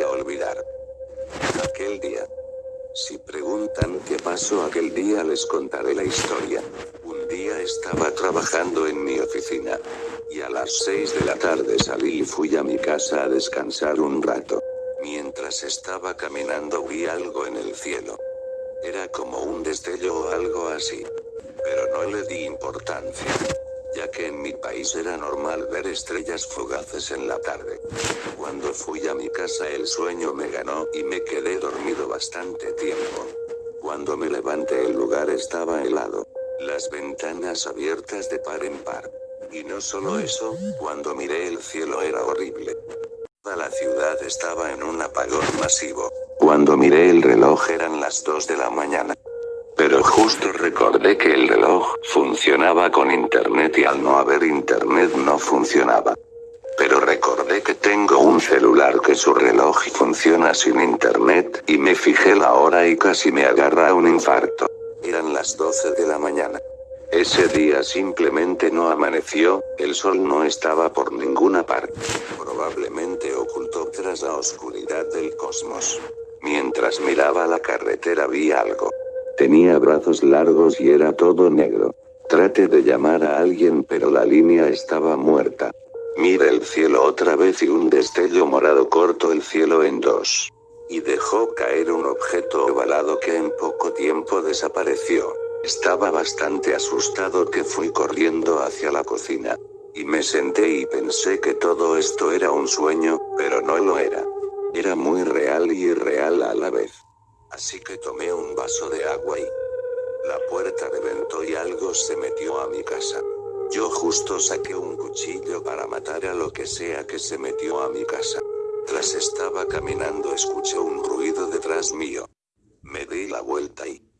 olvidar. Aquel día. Si preguntan qué pasó aquel día les contaré la historia. Un día estaba trabajando en mi oficina. Y a las 6 de la tarde salí y fui a mi casa a descansar un rato. Mientras estaba caminando vi algo en el cielo. Era como un destello o algo así. Pero no le di importancia que en mi país era normal ver estrellas fugaces en la tarde. Cuando fui a mi casa el sueño me ganó y me quedé dormido bastante tiempo. Cuando me levanté el lugar estaba helado, las ventanas abiertas de par en par. Y no solo eso, cuando miré el cielo era horrible. Toda la ciudad estaba en un apagón masivo. Cuando miré el reloj eran las 2 de la mañana. Pero justo recordé que el reloj funcionaba con internet y al no haber internet no funcionaba. Pero recordé que tengo un celular que su reloj funciona sin internet, y me fijé la hora y casi me agarra un infarto. Eran las 12 de la mañana. Ese día simplemente no amaneció, el sol no estaba por ninguna parte. Probablemente ocultó tras la oscuridad del cosmos. Mientras miraba la carretera vi algo. Tenía brazos largos y era todo negro. Traté de llamar a alguien pero la línea estaba muerta. Mire el cielo otra vez y un destello morado cortó el cielo en dos. Y dejó caer un objeto ovalado que en poco tiempo desapareció. Estaba bastante asustado que fui corriendo hacia la cocina. Y me senté y pensé que todo esto era un sueño, pero no lo era. Era muy real y irreal a la vez. Así que tomé un vaso de agua y... La puerta reventó y algo se metió a mi casa. Yo justo saqué un cuchillo para matar a lo que sea que se metió a mi casa. Tras estaba caminando escuché un ruido detrás mío. Me di la vuelta y...